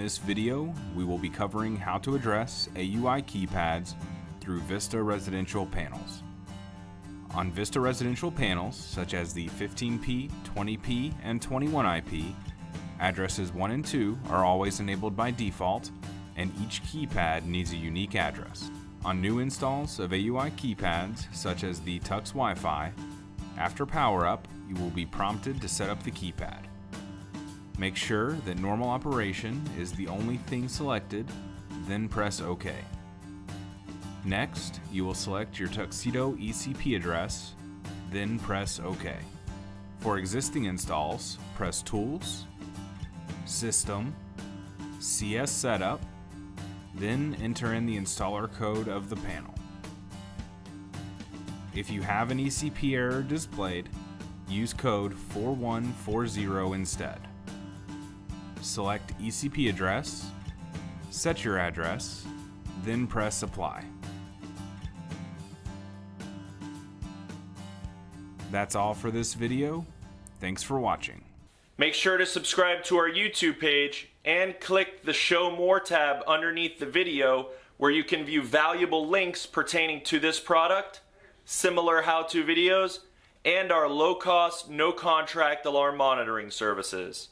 this video, we will be covering how to address AUI keypads through Vista residential panels. On Vista residential panels, such as the 15P, 20P, and 21IP, addresses 1 and 2 are always enabled by default, and each keypad needs a unique address. On new installs of AUI keypads, such as the Tux Wi-Fi, after power up, you will be prompted to set up the keypad. Make sure that normal operation is the only thing selected, then press OK. Next, you will select your Tuxedo ECP address, then press OK. For existing installs, press Tools, System, CS Setup, then enter in the installer code of the panel. If you have an ECP error displayed, use code 4140 instead select ECP address, set your address, then press apply. That's all for this video. Thanks for watching. Make sure to subscribe to our YouTube page and click the Show More tab underneath the video where you can view valuable links pertaining to this product, similar how-to videos, and our low-cost, no-contract alarm monitoring services.